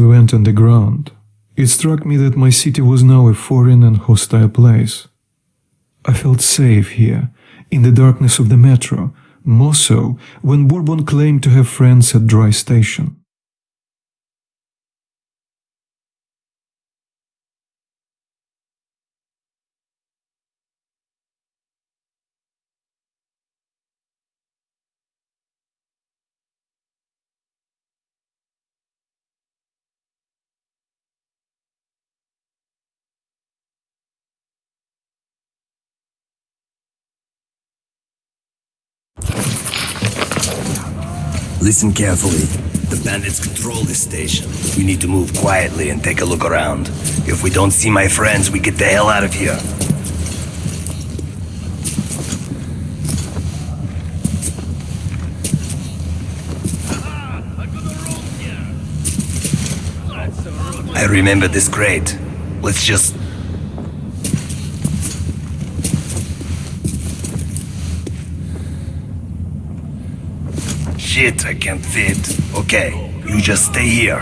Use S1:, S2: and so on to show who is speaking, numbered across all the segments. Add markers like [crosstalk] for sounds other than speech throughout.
S1: we went underground, it struck me that my city was now a foreign and hostile place. I felt safe here, in the darkness of the metro, more so when Bourbon claimed to have friends at Dry Station.
S2: Listen carefully. The bandits control this station. We need to move quietly and take a look around. If we don't see my friends, we get the hell out of here. I remember this crate. Let's just... Shit, I can't fit. Okay, you just stay here.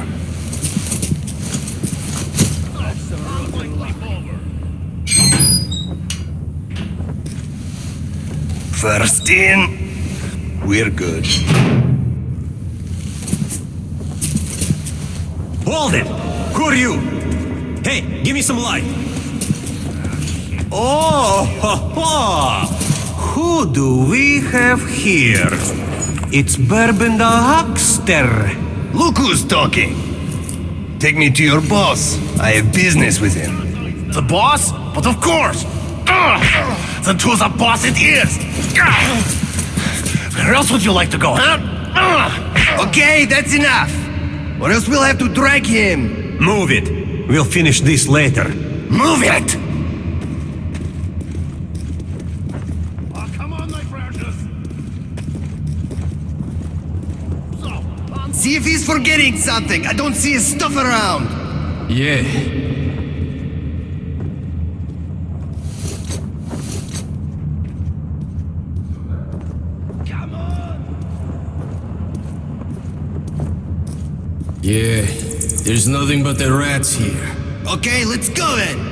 S2: First in, we're good.
S3: Hold it! Who are you? Hey, give me some light. Oh, [laughs] ha, ha. who do we have here? It's Bourbon the Huckster.
S2: Look who's talking. Take me to your boss. I have business with him.
S4: The boss? But of course! Ugh. Then to the boss it is! Ugh. Where else would you like to go, huh? Ugh.
S2: Okay, that's enough. Or else we'll have to drag him.
S3: Move it. We'll finish this later.
S2: Move it!
S4: Oh, come on, my precious! So, on
S2: See if he's forgetting something. I don't see his stuff around.
S5: Yeah.
S4: come on!
S5: Yeah. There's nothing but the rats here.
S2: Okay, let's go then.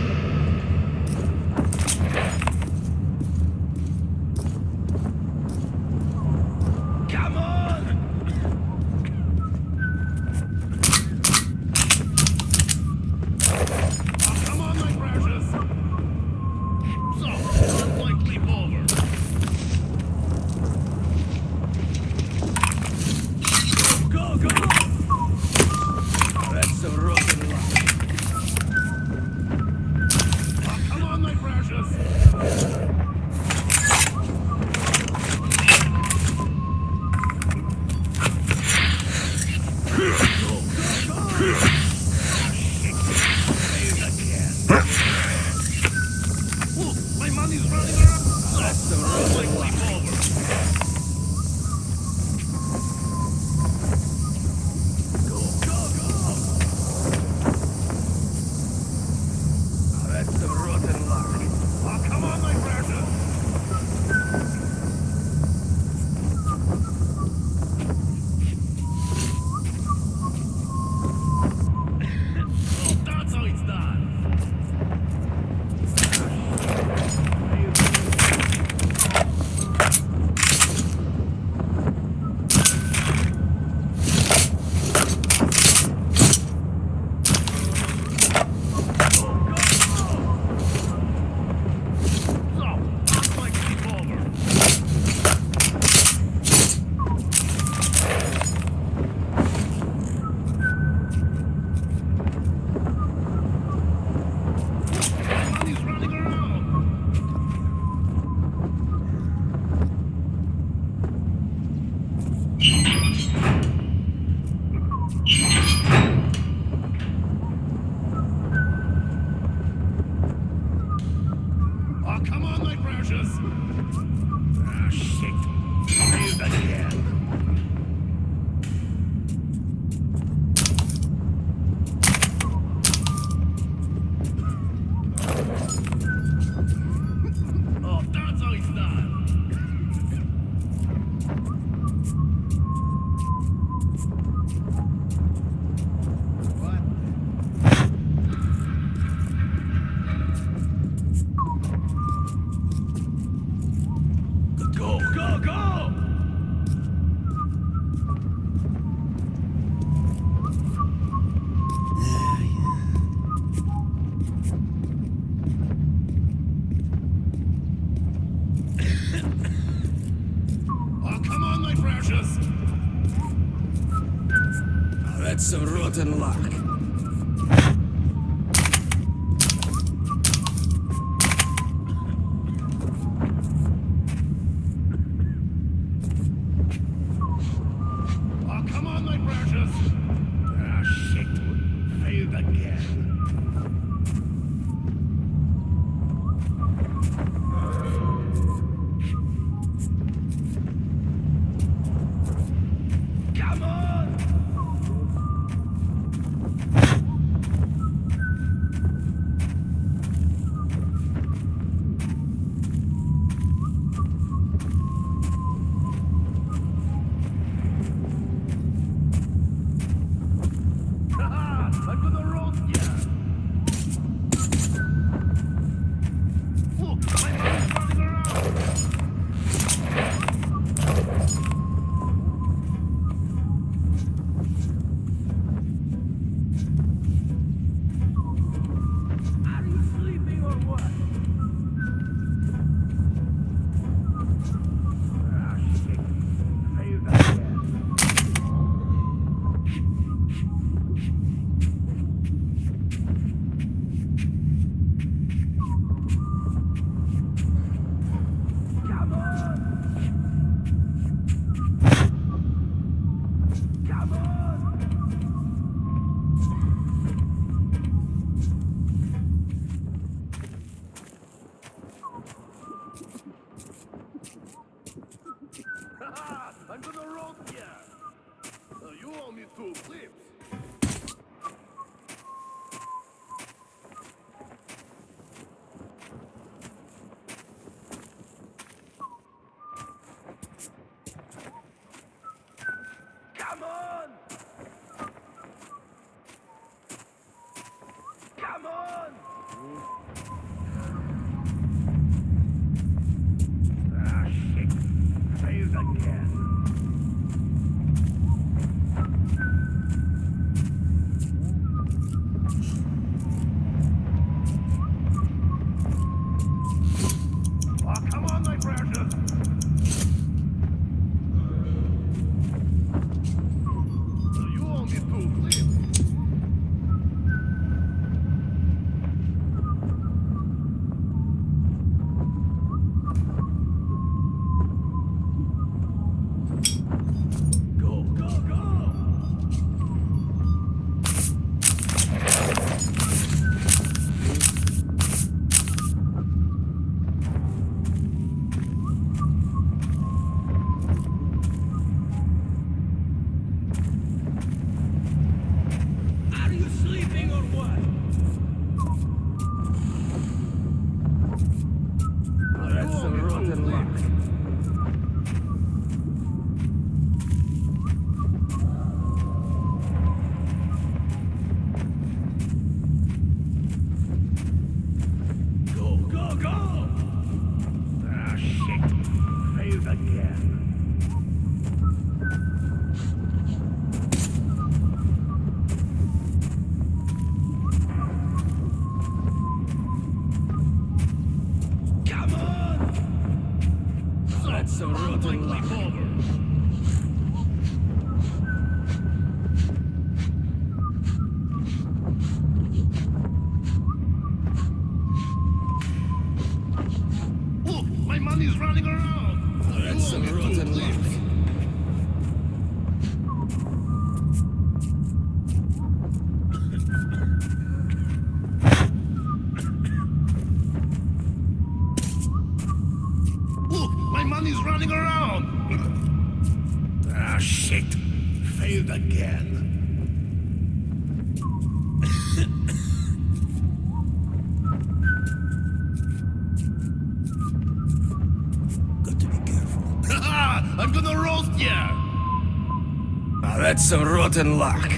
S4: That's
S6: some rotten luck. Some rotten luck.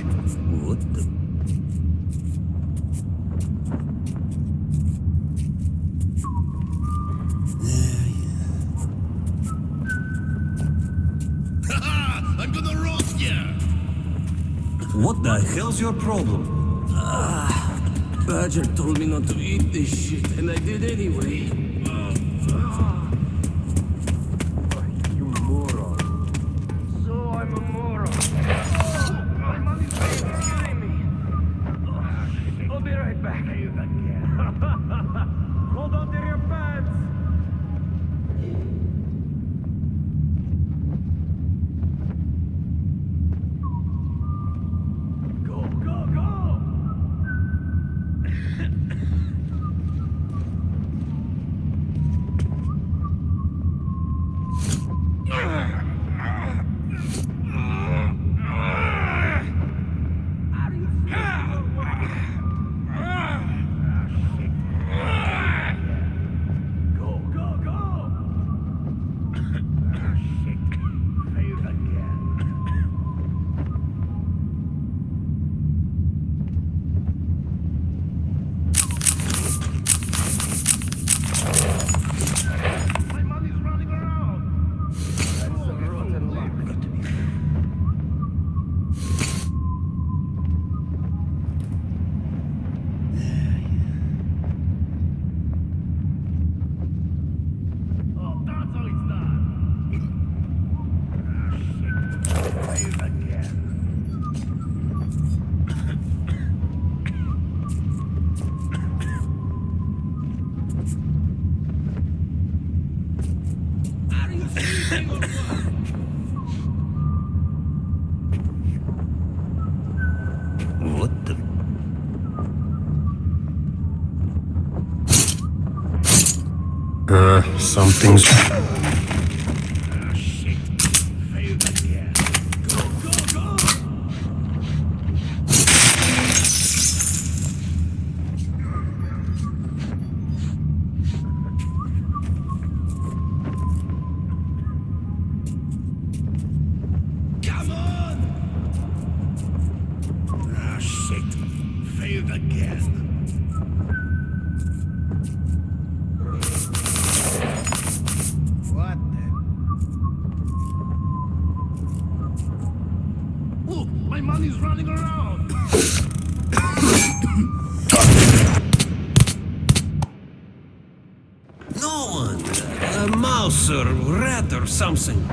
S6: Something.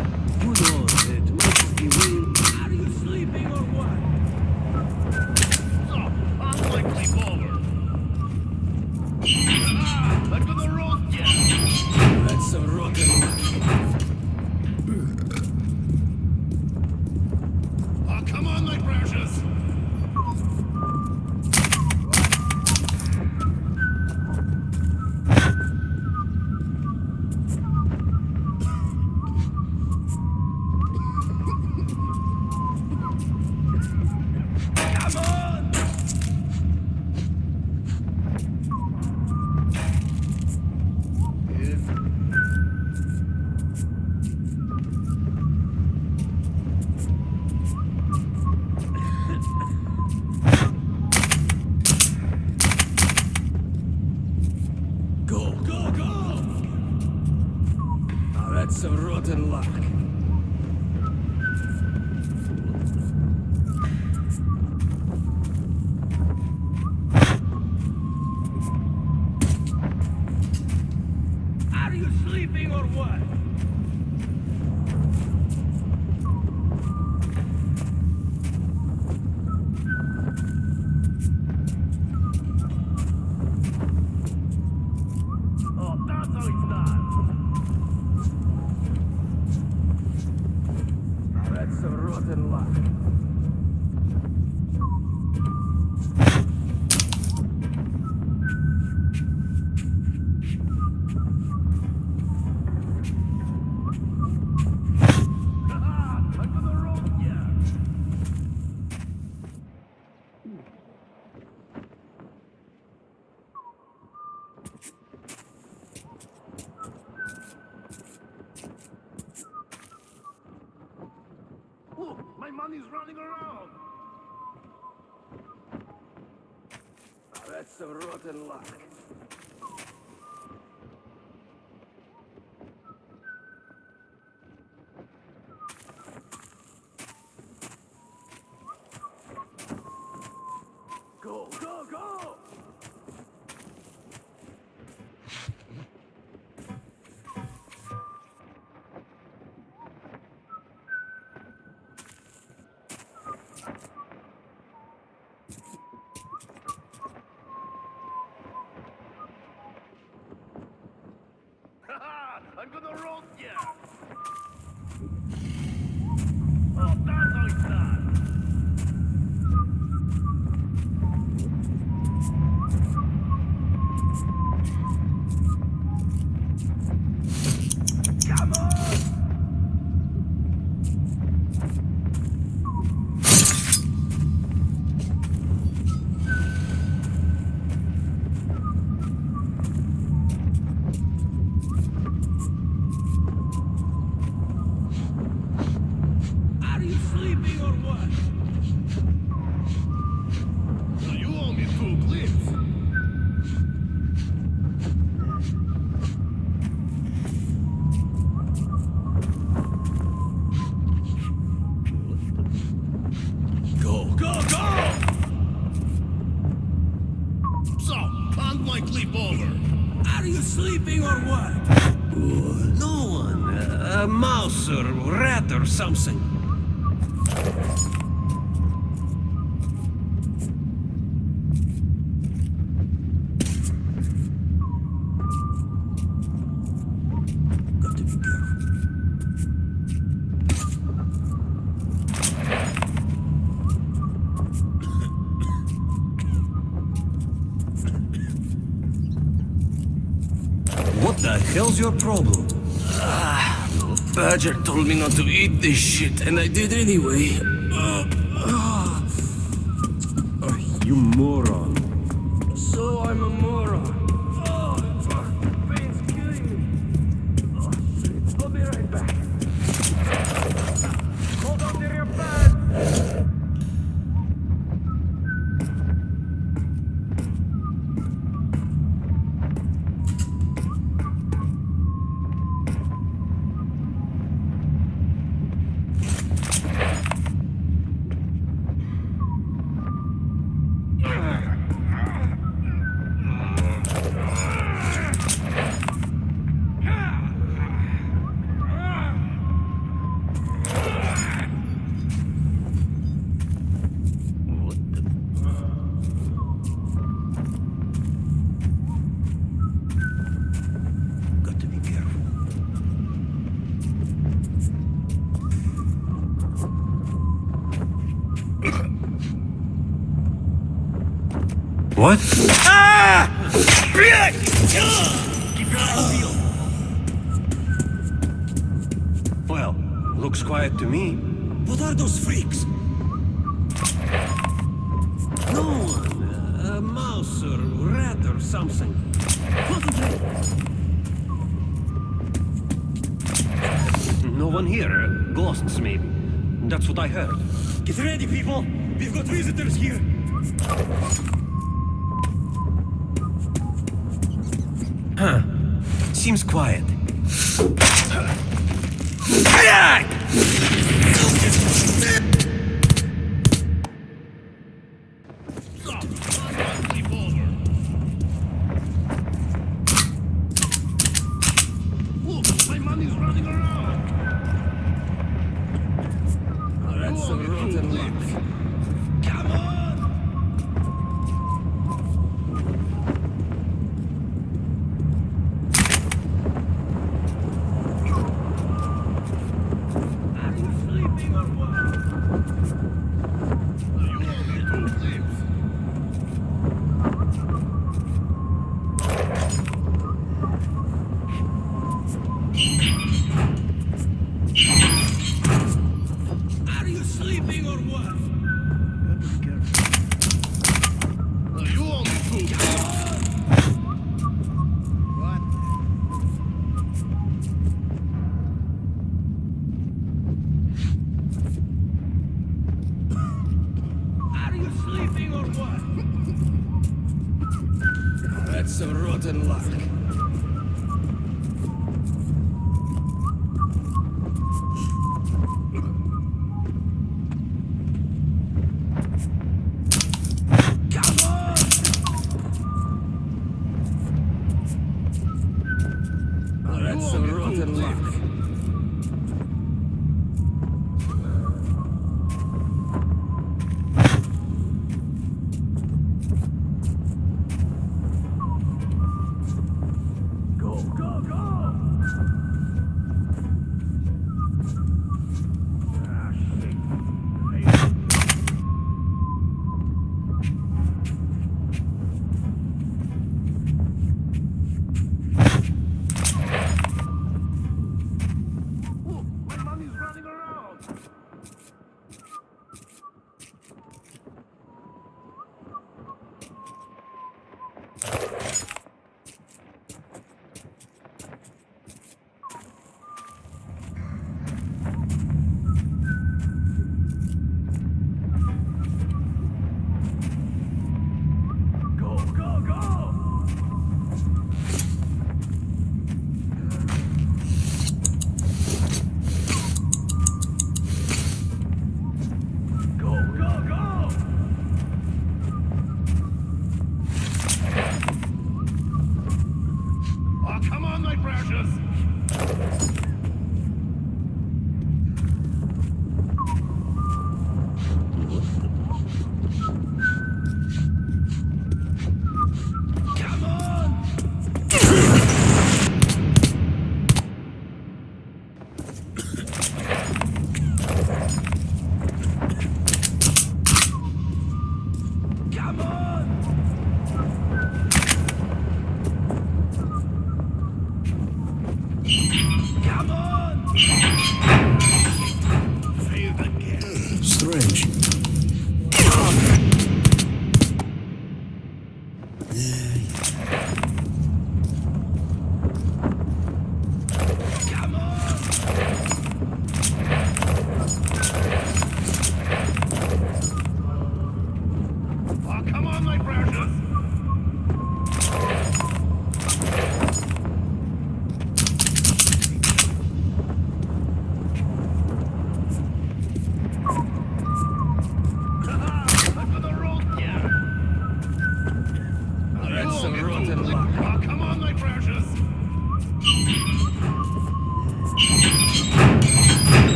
S7: Running around.
S8: Now that's some rotten luck.
S6: told me not to eat this shit, and I did anyway.
S9: Keep your eyes peeled.
S3: Well, looks quiet to me.
S6: What are those freaks?
S3: No one. A mouse or rat or something. [laughs] No one here. Ghosts, maybe. That's what I heard.
S6: Get ready, people! We've got visitors here!
S3: seems quiet.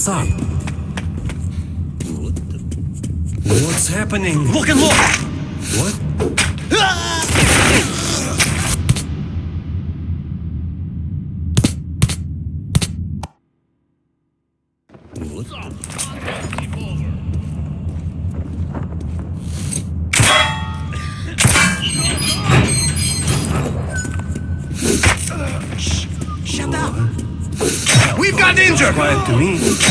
S6: What's up? What What's happening? Look and look! What? Shut up!
S3: We've got injured!
S6: Quiet to me.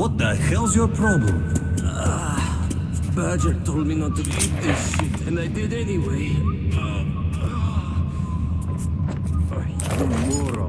S10: What
S11: the
S3: hell's your problem?
S6: Ah, Badger told me not to eat this shit, and I did anyway. Oh, you moron.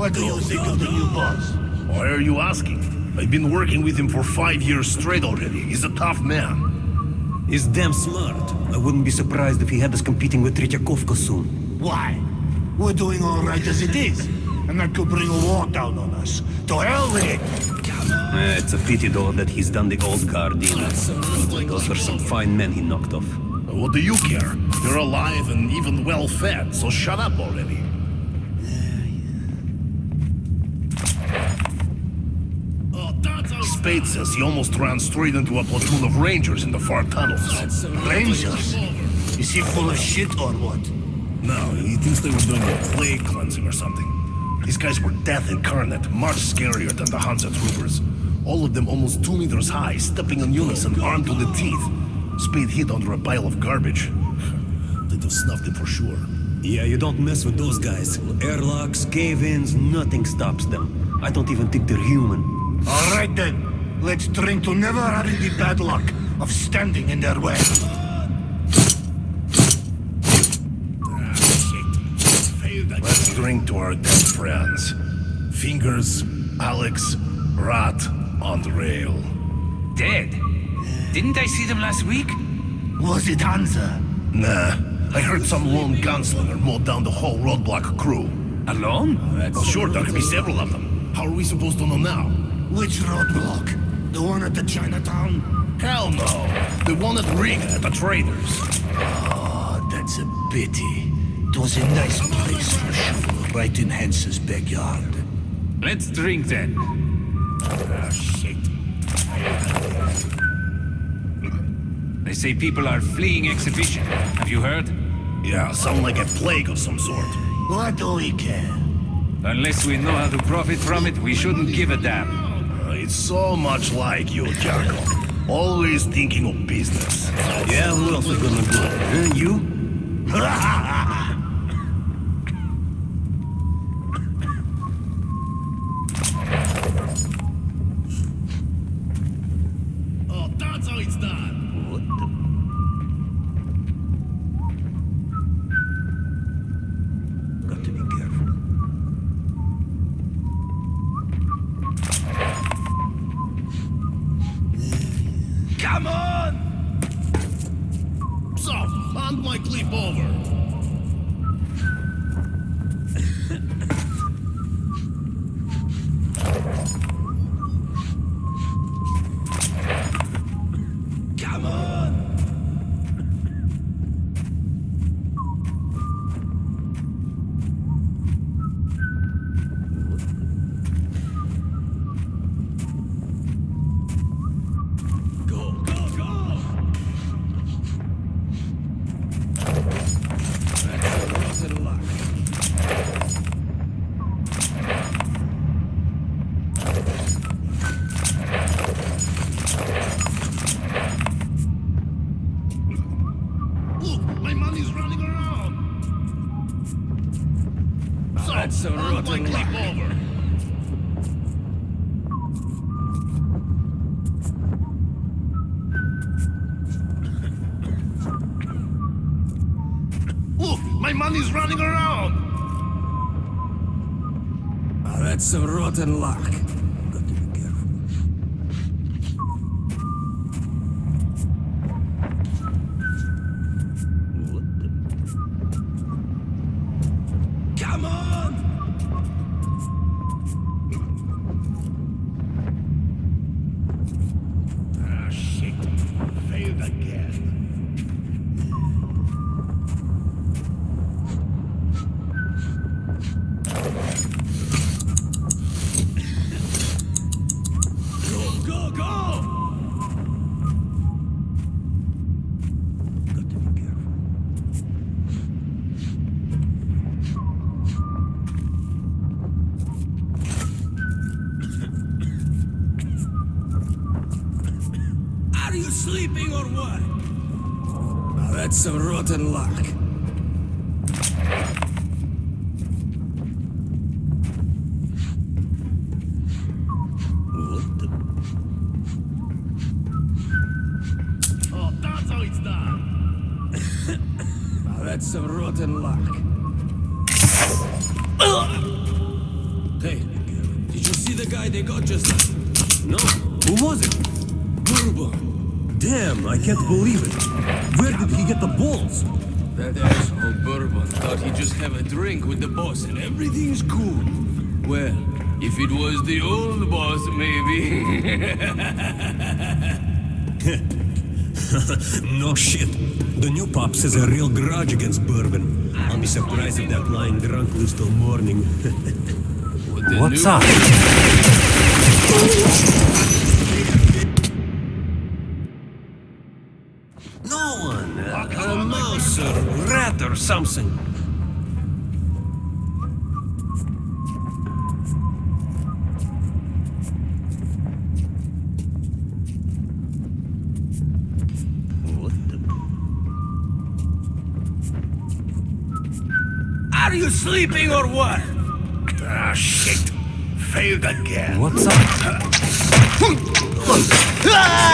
S11: What
S12: do you think of the new boss?
S4: Why are you asking? I've been working with him for five years straight already. He's a tough man.
S3: He's damn smart. I wouldn't be surprised if he had us competing with Tretyakovka soon.
S12: Why? We're doing all right as it is. And that could bring a war down on us. To hell with it!
S3: Eh, it's a pity though that he's done the old guard in. Those were some fine men he knocked off.
S4: What do you care? You're alive and even well fed, so shut up already. Oh, that's how Spade says he almost ran straight into a platoon of rangers in the far tunnels.
S12: Rangers? Is he full of shit or what?
S4: No, he thinks they were doing a plague cleansing or something. These guys were death incarnate, much scarier than the Hansa troopers. All of them almost two meters high, stepping in unison, armed to the teeth. Spade hid under a pile of garbage. [laughs] They'd have snuffed him for sure.
S3: Yeah, you don't mess with those guys. Airlocks, cave-ins, nothing stops them. I don't even think they're human.
S12: All right then. Let's drink to never having the bad luck of standing in their way.
S4: Ah, shit. Failed again. Let's drink to our dead friends. Fingers, Alex, Rat, on the rail.
S13: Dead? Didn't I see them last week?
S12: Was it Hansa?
S4: Nah, I heard some lone gunslinger mowed down the whole roadblock crew.
S13: Alone?
S4: Well, sure, there could be several of them. How are we supposed to know now?
S12: Which roadblock? The one at the Chinatown?
S4: Hell no. The one at Riga at the traders.
S12: Oh, that's a pity. It was a nice place for sure, right in Hansa's backyard.
S13: Let's drink then.
S4: Ah, shit.
S13: They say people are fleeing exhibition. Have you heard?
S4: Yeah, sound like a plague of some sort.
S12: What do we care?
S13: Unless we know how to profit from it, we shouldn't give a damn.
S4: It's so much like you, Jacko. Always thinking of business.
S6: Yeah, who else is gonna go? Uh, you? [laughs] it
S13: was the old boss, maybe. [laughs]
S6: no shit. The new pops has a real grudge against bourbon. I'll be surprised if that lying drunk lives till morning. [laughs] What's up? [laughs] what?
S4: Ah, shit. Failed again.
S6: What's up? [laughs]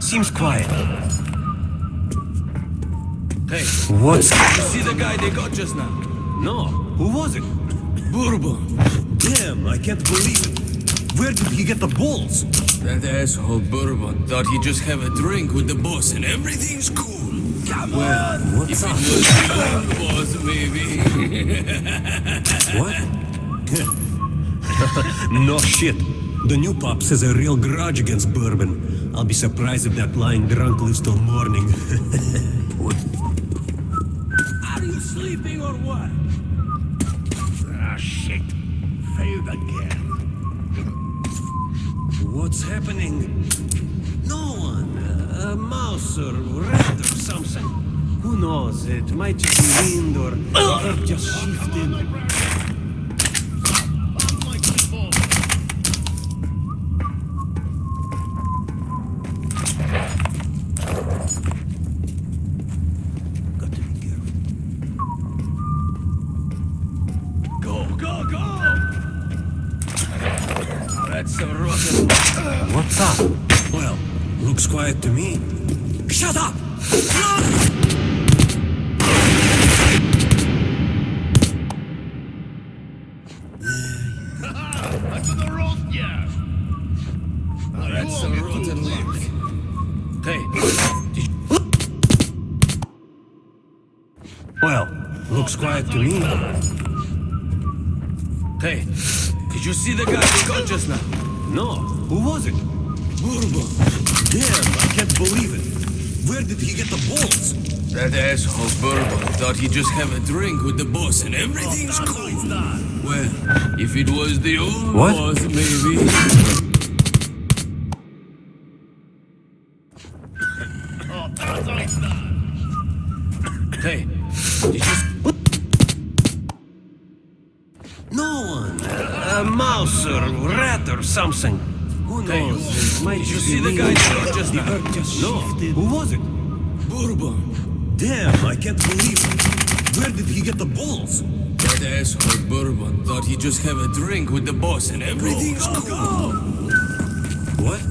S3: Seems quiet. Hey,
S14: what's... You see the guy they got just now?
S3: No. Who was it?
S14: Bourbon. Damn, I can't believe it.
S3: Where did he get the balls?
S6: That asshole Bourbon thought he'd just have a drink with the boss and everything's cool.
S3: Come well, on! What's
S6: if it
S3: up?
S6: was the boss, maybe. [laughs]
S3: What? [laughs] no shit.
S14: The new pops has a real grudge against Bourbon. I'll be surprised if that lying drunk lives till morning. [laughs]
S5: Are you sleeping or what?
S4: Ah, shit. Failed again.
S3: What's happening? No one. A mouse or rat or something. Who knows? It might just be wind or earth just shifted.
S14: Bourbon
S6: thought just have a drink with the boss and everything's oh, cool. Well, if it was the old
S3: What?
S6: boss, maybe.
S4: Oh, that's how it's!
S3: Hey, did you... No one. A mouse or rat or something. Who knows? It might
S14: Did you see the guy just now?
S3: No. Who was it?
S14: Damn, I can't believe it. Where did he get the balls?
S6: That asshole Bourbon thought he'd just have a drink with the boss and everything's cool.
S14: What?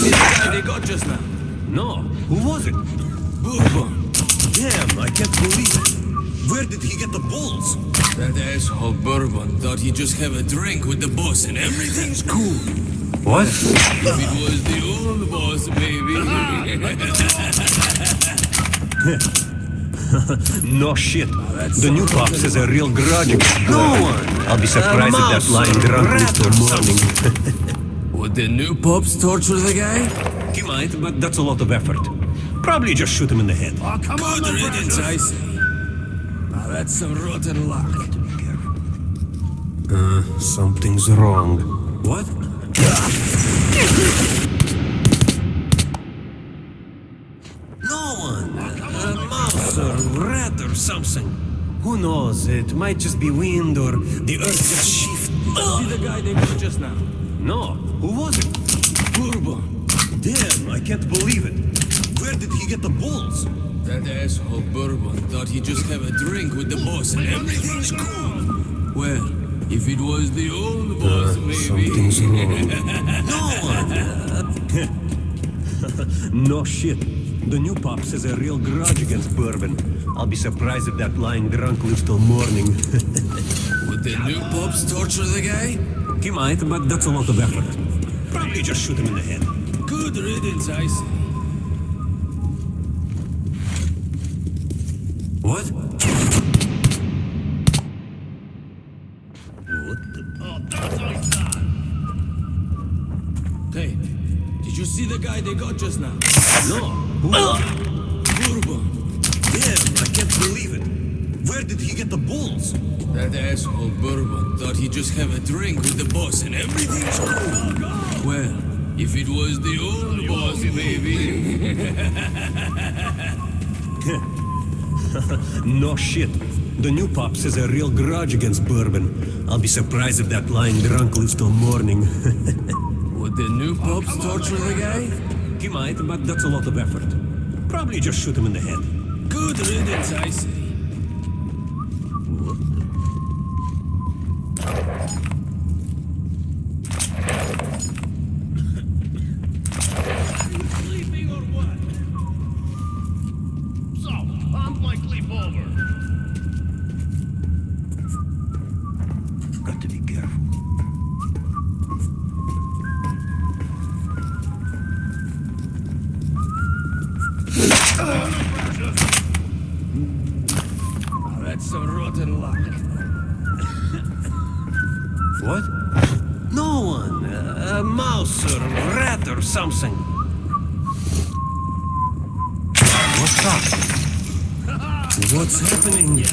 S3: The guy they got just now? No. Who was it? Bourbon. Damn, I can't believe it. Where did he get the balls?
S6: That asshole Bourbon thought he'd just have a drink with the boss and everything's cool.
S3: What?
S6: If it was the old boss, baby. [laughs]
S3: no shit. The new pops is a real grudge
S15: No one.
S3: I'll be surprised if that
S6: mouse
S3: lying drunk
S6: rat
S3: lives till
S6: or
S3: morning. [laughs]
S6: Would the new pops torture the guy?
S3: he might, but that's a lot of effort. Probably just shoot him in the head.
S6: Oh, come Good riddance, I say. Now that's some rotten luck.
S3: Uh, Something's wrong. What?
S15: No one. A mouse or rat or something. Who knows? It might just be wind or the earth just shift.
S3: Oh.
S6: See the guy they got just now?
S3: No. Who was it?
S6: Bourbon.
S3: Damn, I can't believe it. Where did he get the balls?
S6: That asshole Bourbon thought he'd just have a drink with the boss and everything's cool. Well, if it was the old boss, maybe.
S3: Something's wrong. [laughs]
S15: No one. [laughs]
S3: No shit. The new pops has a real grudge against Bourbon. I'll be surprised if that lying drunk lives till morning. [laughs]
S6: Would the new pops torture the guy?
S3: He might, but that's a lot of effort. Probably just shoot him in the head.
S6: Good riddance, I say.
S3: What?
S6: The oh, hey, did you see the guy they got just now?
S3: No. Who? Ah!
S6: Bourbon.
S3: Damn, I can't believe it. Where did he get the balls?
S6: That asshole Bourbon he'd just have a drink with the boss and everything's cool. Well, if it was the old boss, maybe. [laughs]
S3: No shit. The new pops has a real grudge against Bourbon. I'll be surprised if that lying drunk lives till morning. [laughs]
S6: Would the new pops torture the guy?
S3: he might, but that's a lot of effort. Probably just shoot him in the head.
S6: Good riddance, I say.
S15: A mouse or rat or something.
S3: What's up? What's happening? here?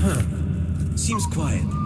S3: Huh. Seems quiet.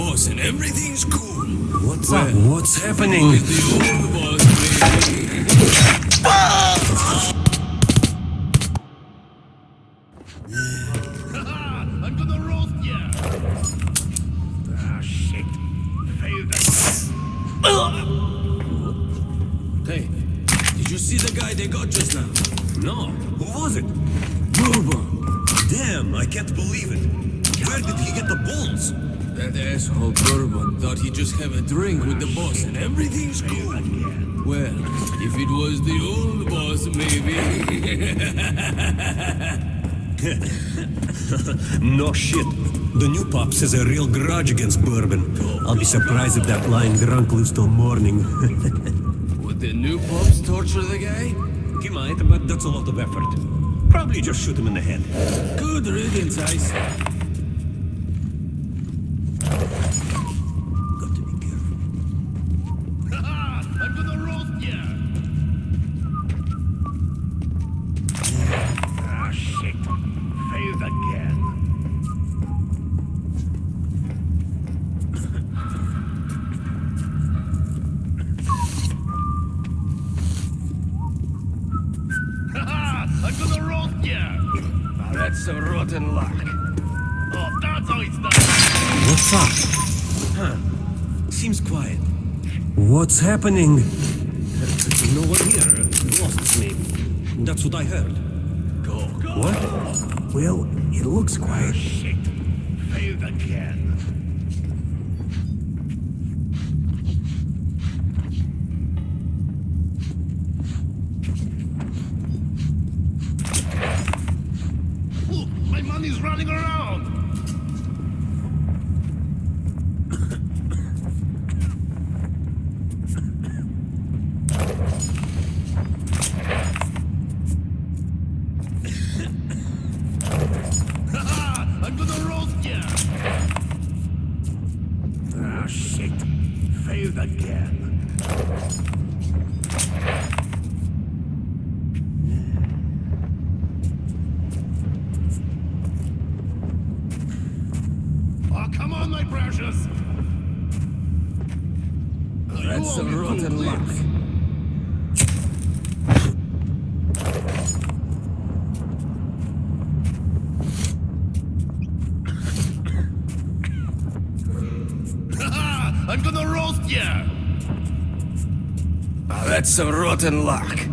S6: Boss and everything's cool.
S16: What's
S6: Well,
S16: up? What's happening?
S6: If it was the old boss, maybe. [laughs]
S3: No shit. The new pops has a real grudge against Bourbon. I'll be surprised if that lying drunk lives till morning. [laughs]
S6: Would the new pops torture the guy?
S3: he might, but that's a lot of effort. Probably just shoot him in the head.
S6: Good riddance, Ice.
S3: Happening? No one here. Lost maybe. That's what I heard.
S4: Go, go!
S3: What? Well, it looks quiet.
S4: Shit. Failed again. Look, my money's running around! I'm gonna roast ya! Ah, shit. Failed again. Oh, come on, my precious! You
S6: That's a
S4: owe me two
S6: rotten luck.
S4: flips. I'm gonna roast ya!
S6: A rotten luck.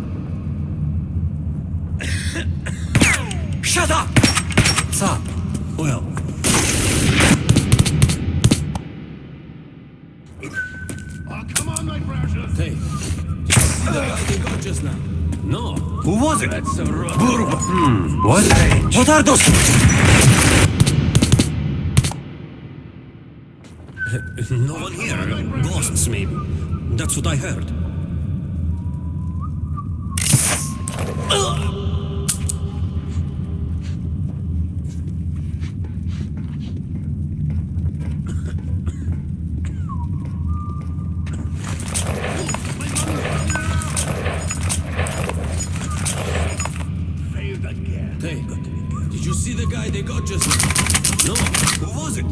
S6: You see the guy they got just now?
S3: No. Who was it?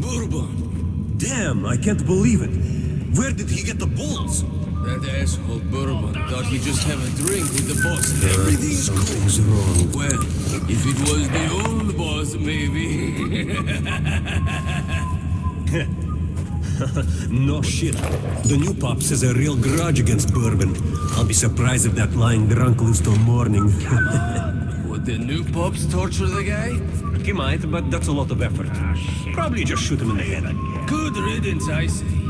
S6: Bourbon.
S3: Damn, I can't believe it. Where did he get the balls?
S6: That asshole Bourbon thought he'd just have a drink with the boss everything's cool.
S3: Wrong.
S6: Well, if it was the old boss, maybe. [laughs]
S3: No shit. The new pops has a real grudge against Bourbon. I'll be surprised if that lying drunk lives till morning. [laughs]
S6: The new pops torture the guy? He might, but that's a lot of effort. Ah, Probably just shoot him in the head.
S3: Good riddance, I see.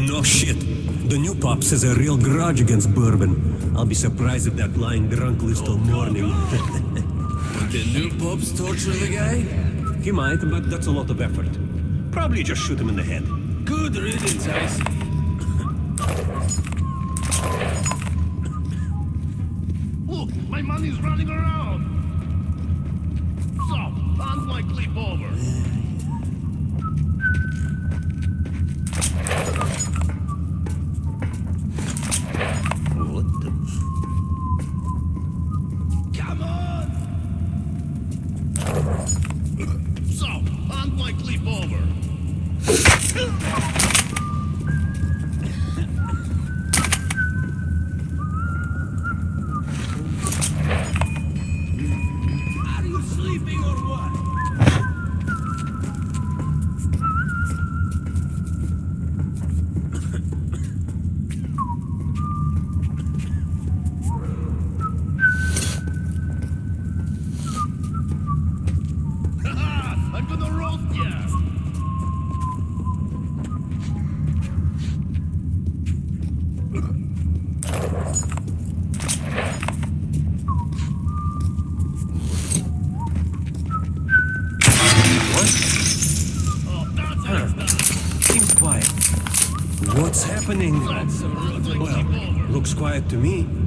S6: No
S14: shit. The new pops has a real grudge against Bourbon. I'll be surprised if that lying drunk lives till oh, morning. [laughs]
S6: the new pops torture the guy?
S3: He might, but that's a lot of effort. Probably just shoot him in the head.
S6: Good riddance,
S4: Ice. money's running around. So, unlikely
S3: Bober. [sighs] [laughs] to me.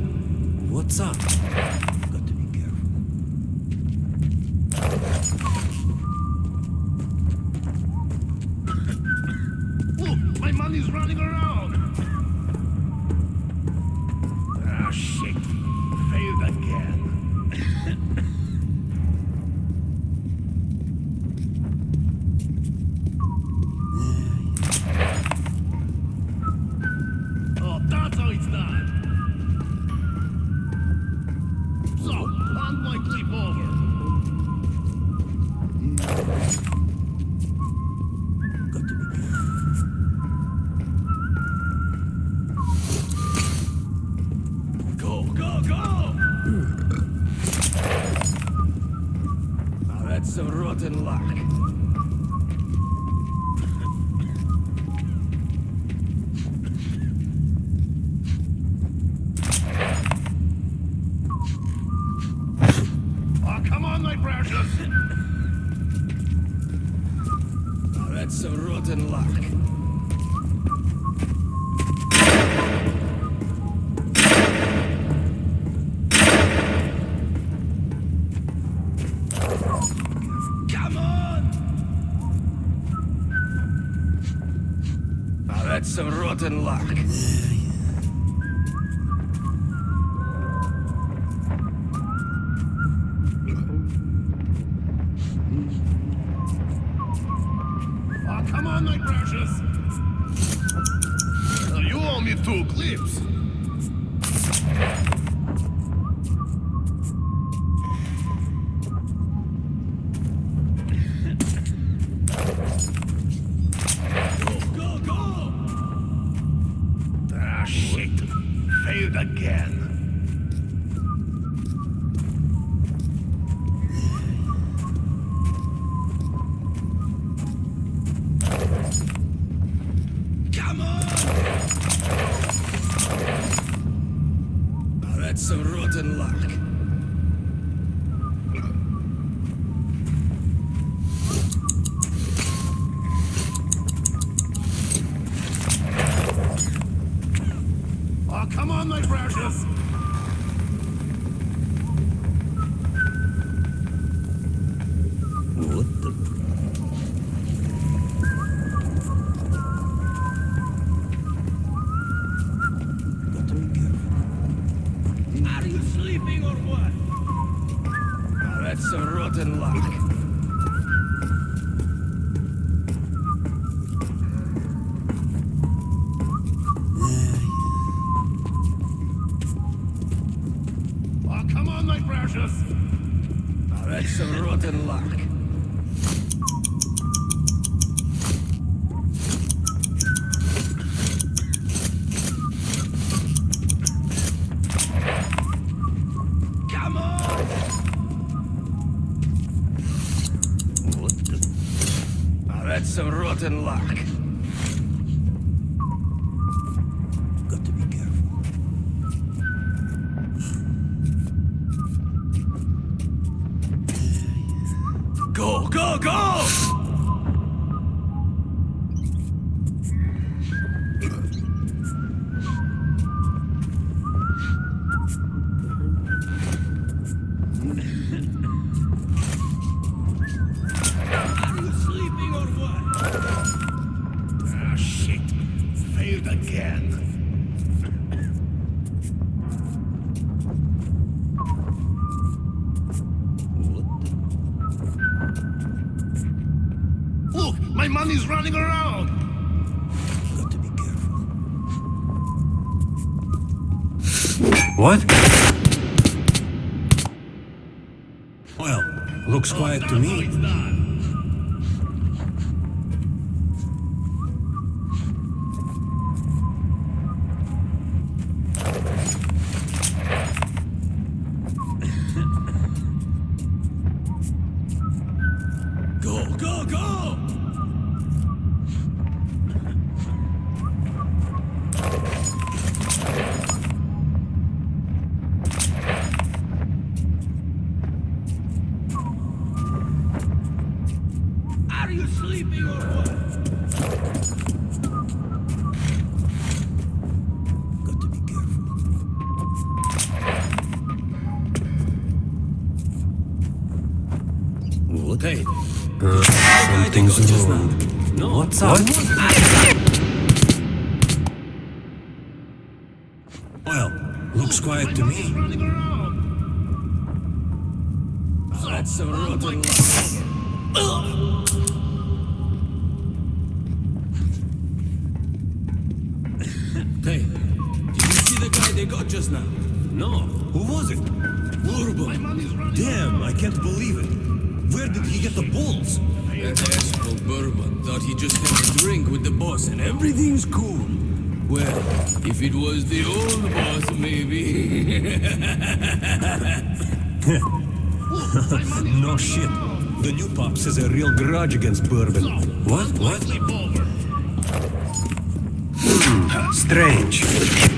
S15: What? Something's wrong.
S3: No. What's up? What? Well, looks quiet to me.
S6: That's a rotten Everything's cool. Well, if it was the old boss, maybe. [laughs]
S3: no shit. The new Pops has a real grudge against Bourbon. What? What? Strange.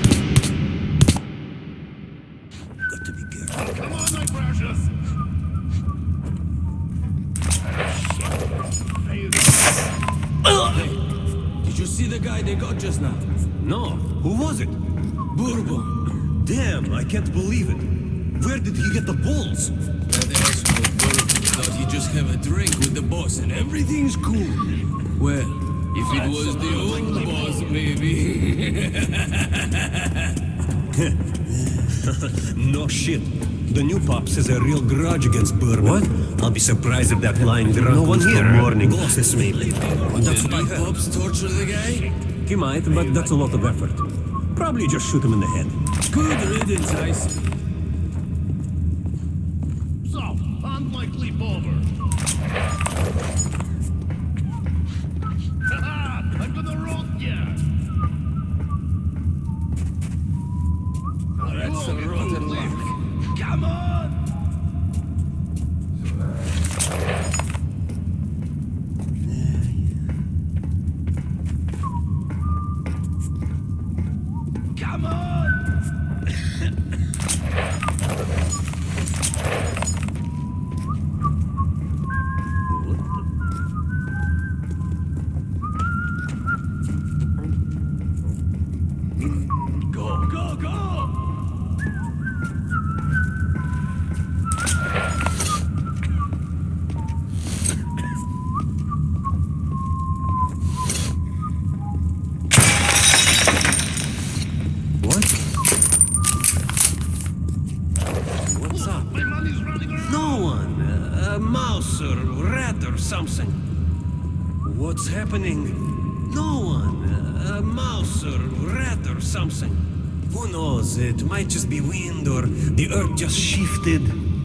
S3: [laughs]
S6: no shit. The new pops has a real grudge against Bourbon. What? I'll be surprised if that line drunk no one here morning bosses me. That's what I
S3: pops torture the guy?
S6: He might, but that's a lot of effort. Probably just shoot him in the head.
S3: Good riddance, I see.
S6: Indor, the earth just shifted.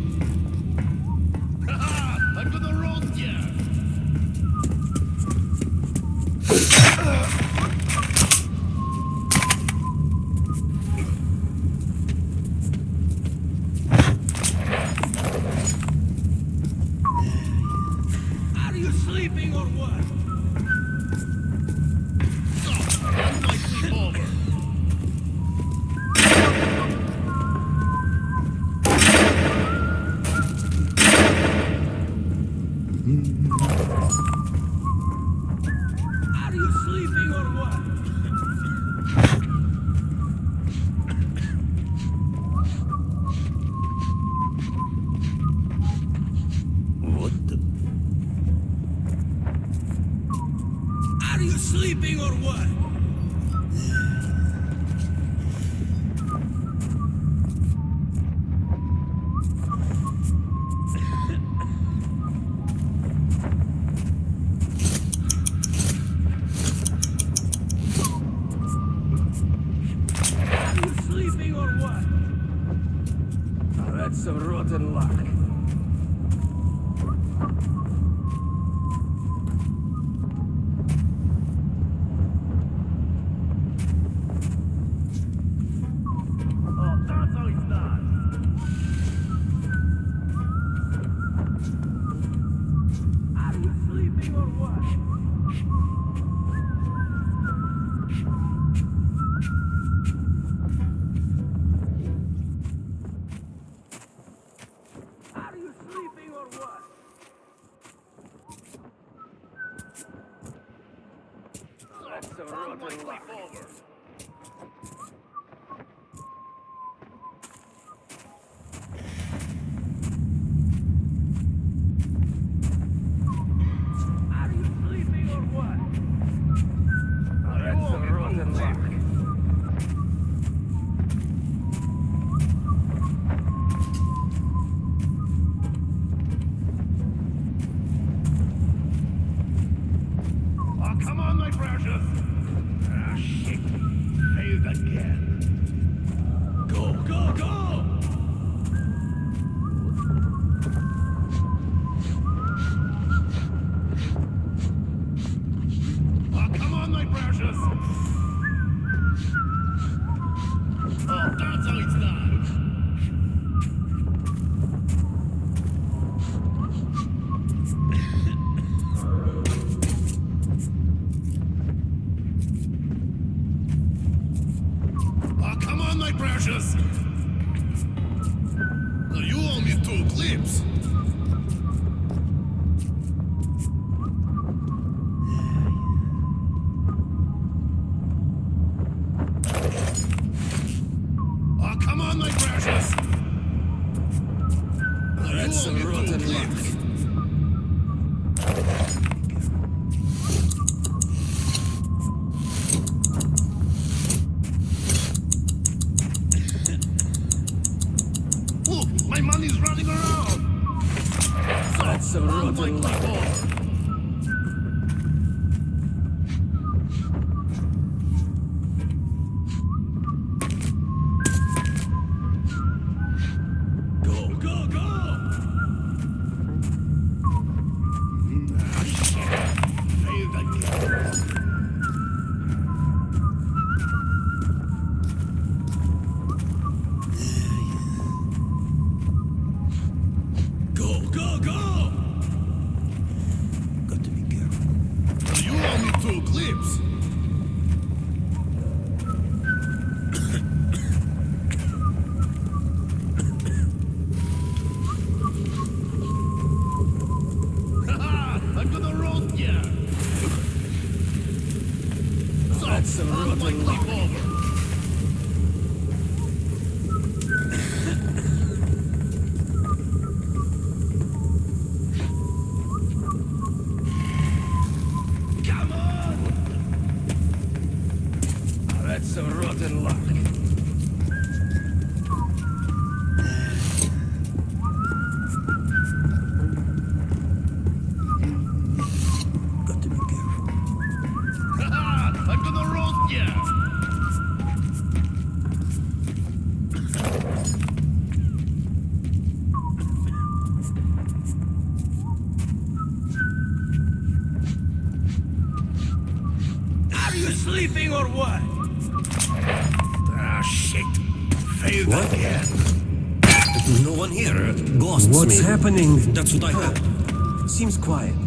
S17: Happening?
S3: That's what I. Seems quiet.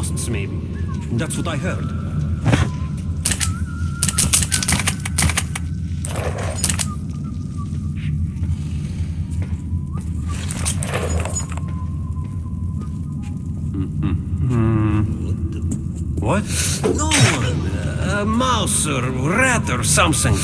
S3: Ghosts, maybe. That's what I heard. What? No. Uh, a mouse or rat or something.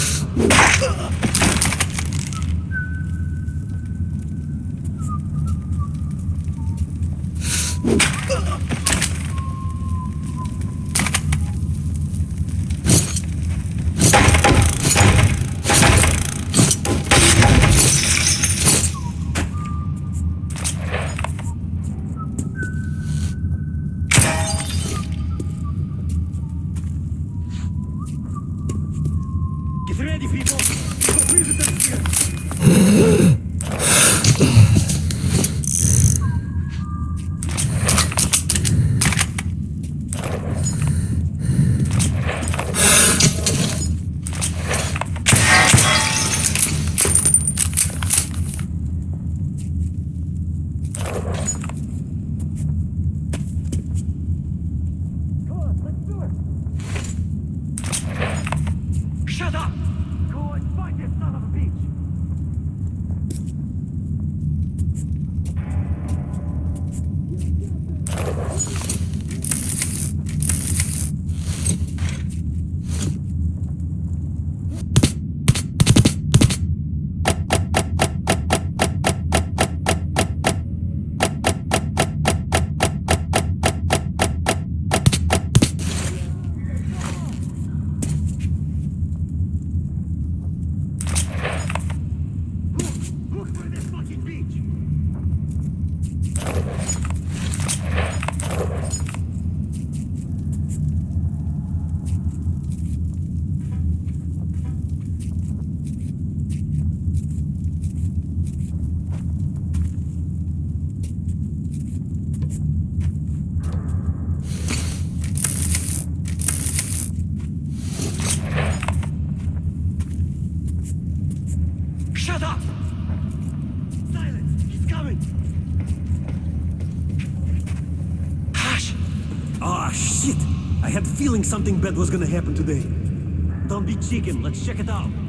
S3: Feeling something bad was gonna happen today. Don't be chicken, let's check it out.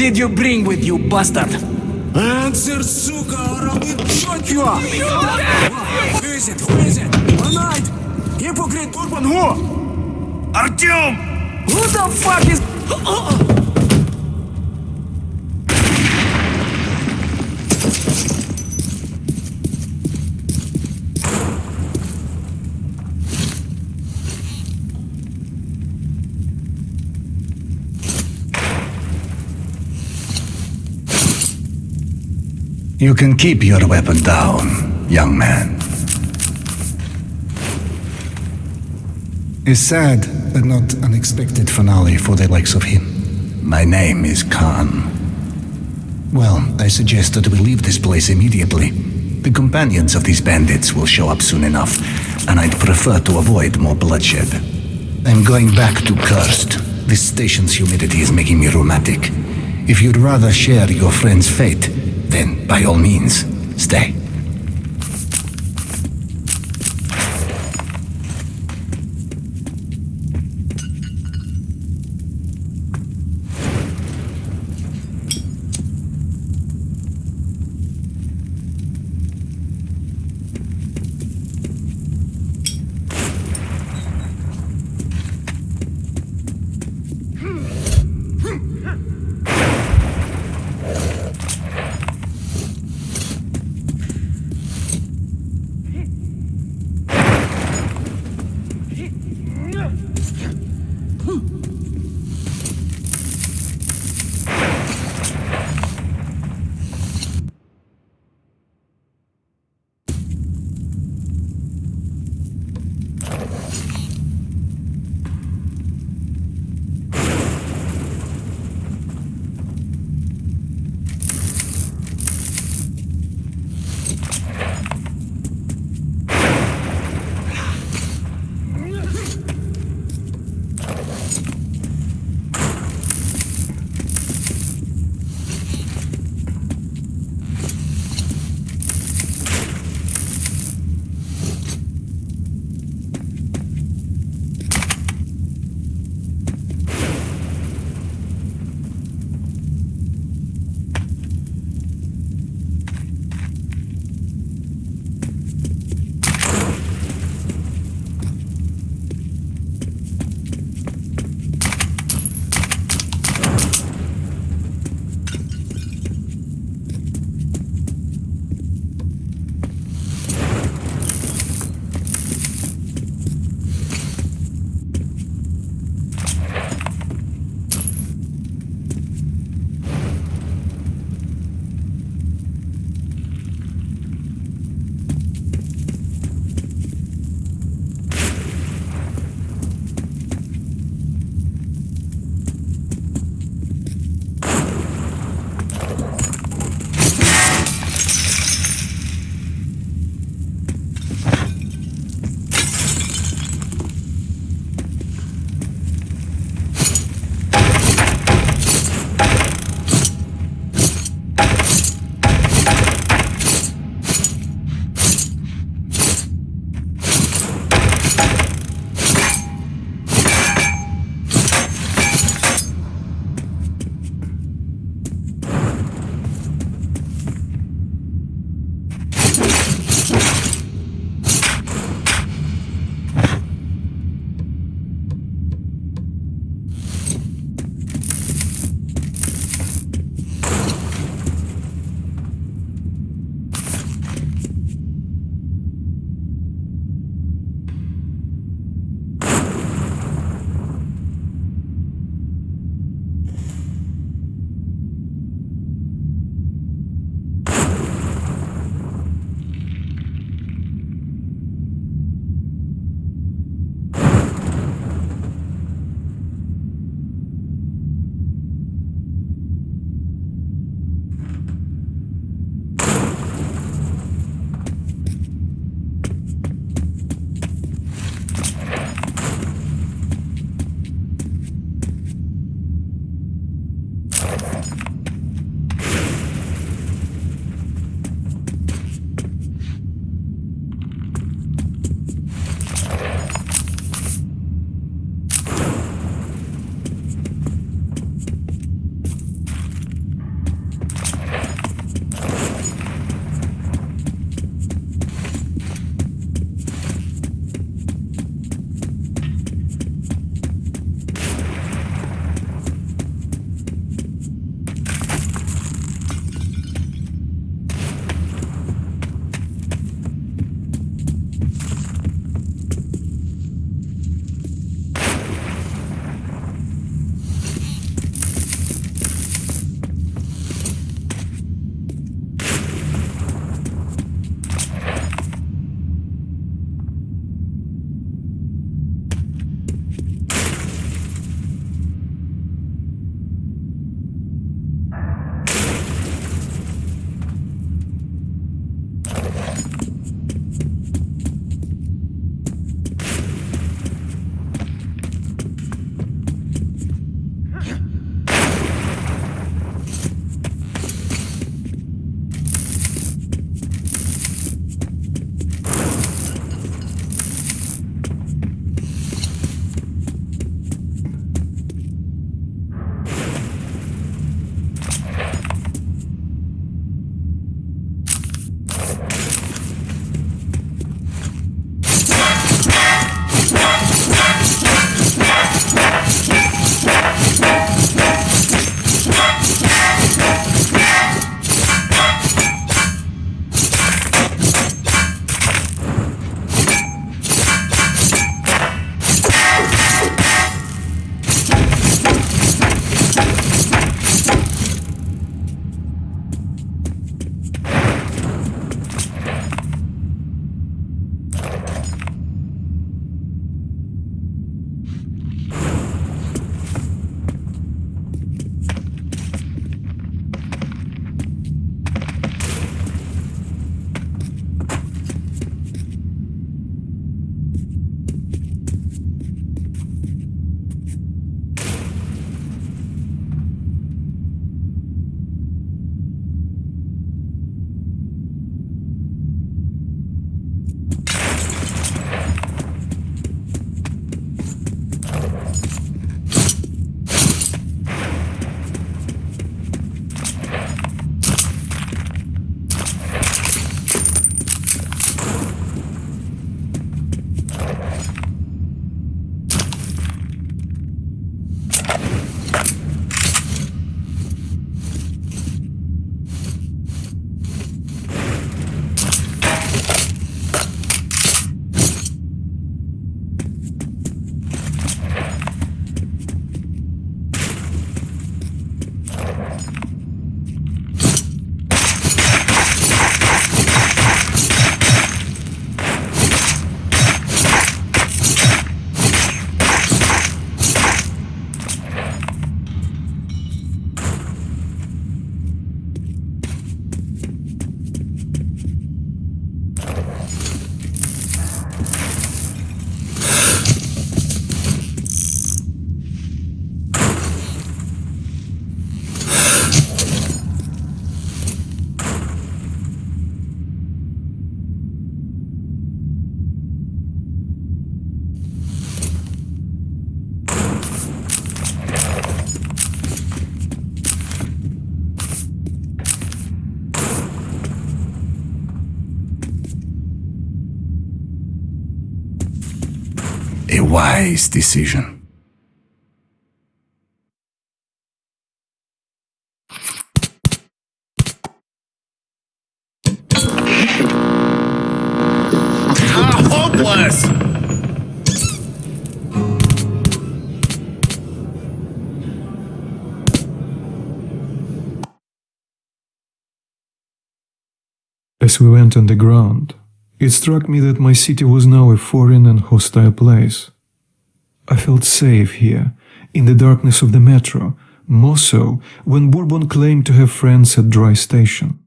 S18: Did you bring with you, bastard? Answer, сука, or I will shoot you! Who is it? Who is it? Tonight! Hypocrite Urban who?
S19: Artyom!
S18: Who the fuck is...
S19: You can keep your weapon down, young man.
S20: A sad but not unexpected finale for the likes of him.
S19: My name is Khan.
S20: Well, I suggest that we leave this place immediately.
S19: The companions of these bandits will show up soon enough, and I'd prefer to avoid more bloodshed. I'm going back to Cursed. This station's humidity is making me rheumatic. If you'd rather share your friend's fate, then by all means, stay.
S2: Wise decision.
S4: Ah, hopeless!
S1: As we went underground, it struck me that my city was now a foreign and hostile place. I felt safe here, in the darkness of the metro, more so when Bourbon claimed to have friends at Dry Station.